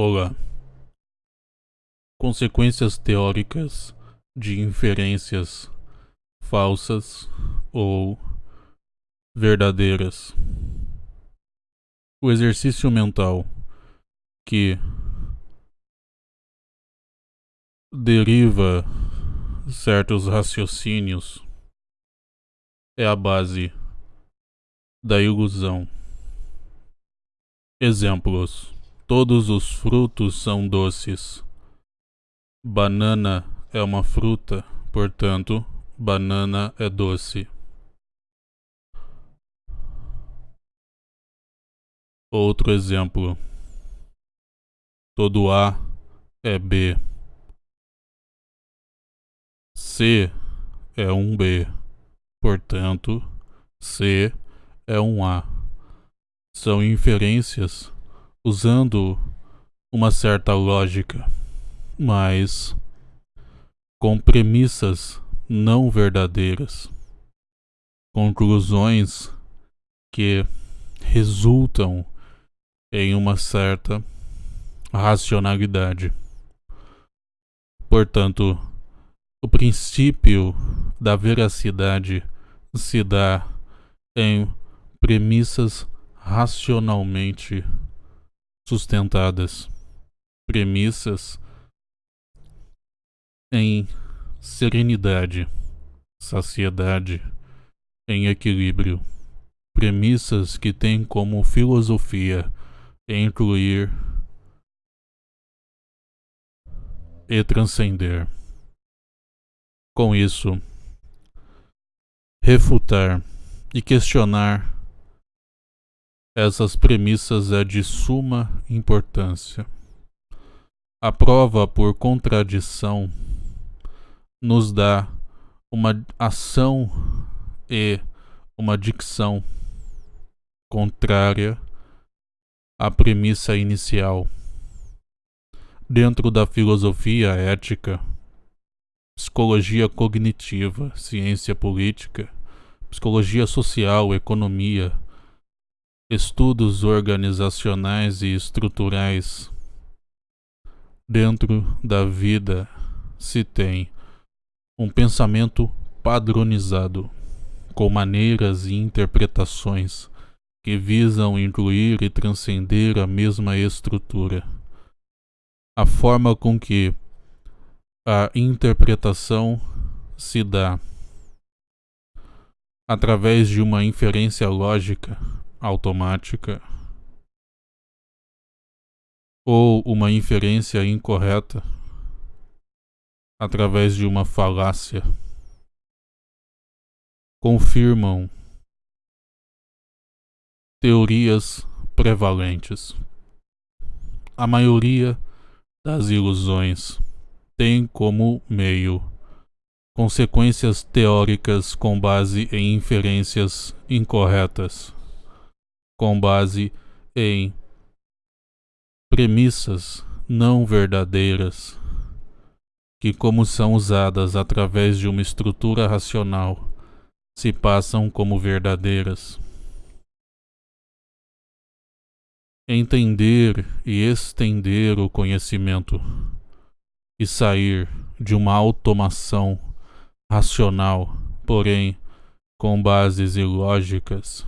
Olá. Consequências teóricas de inferências falsas ou verdadeiras. O exercício mental que deriva certos raciocínios é a base da ilusão. Exemplos: todos os frutos são doces. Banana é uma fruta, portanto, banana é doce. Outro exemplo. Todo A é B. C é um B. Portanto, C é um A. São inferências usando uma certa lógica, mas com premissas não verdadeiras, conclusões que resultam em uma certa racionalidade. Portanto, o princípio da veracidade se dá em premissas racionalmente sustentadas, premissas em serenidade, saciedade, em equilíbrio, premissas que têm como filosofia incluir e transcender. Com isso, refutar e questionar essas premissas é de suma importância. A prova por contradição nos dá uma ação e uma dicção contrária à premissa inicial. Dentro da filosofia ética, psicologia cognitiva, ciência política, psicologia social, economia, estudos organizacionais e estruturais. Dentro da vida se tem um pensamento padronizado, com maneiras e interpretações que visam incluir e transcender a mesma estrutura. A forma com que a interpretação se dá através de uma inferência lógica automática ou uma inferência incorreta através de uma falácia confirmam teorias prevalentes. A maioria das ilusões tem como meio consequências teóricas com base em inferências incorretas, com base em premissas não verdadeiras, que, como são usadas através de uma estrutura racional, se passam como verdadeiras. Entender e estender o conhecimento e sair de uma automação racional, porém com bases ilógicas,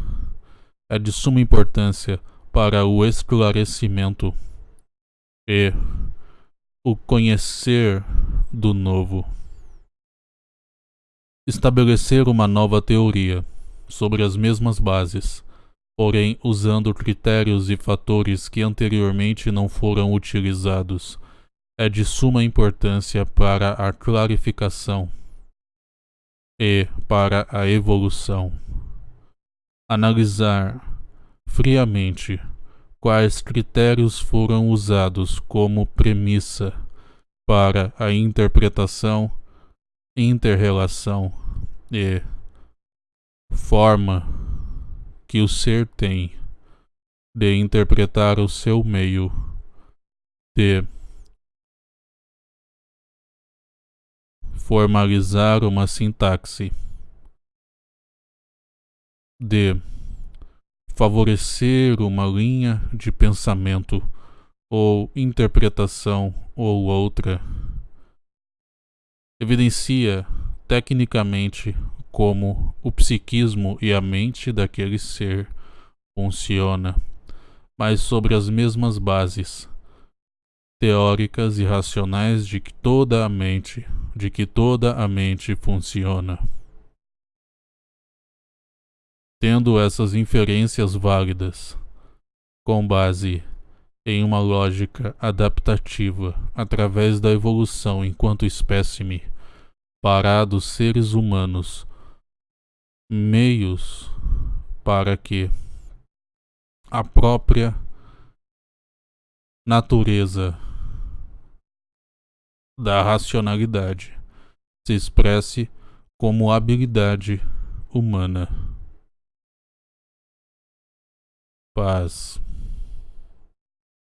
é de suma importância para o esclarecimento e o conhecer do novo. Estabelecer uma nova teoria sobre as mesmas bases, porém usando critérios e fatores que anteriormente não foram utilizados, é de suma importância para a clarificação e para a evolução. Analisar friamente quais critérios foram usados como premissa para a interpretação, interrelação e forma que o ser tem de interpretar o seu meio de formalizar uma sintaxe, de favorecer uma linha de pensamento ou interpretação ou outra, evidencia tecnicamente como o psiquismo e a mente daquele ser funciona, mas sobre as mesmas bases teóricas e racionais de que toda a mente, de que toda a mente funciona. Tendo essas inferências válidas, com base em uma lógica adaptativa através da evolução enquanto espécime para dos seres humanos, meios para que a própria natureza da racionalidade se expresse como habilidade humana. Paz.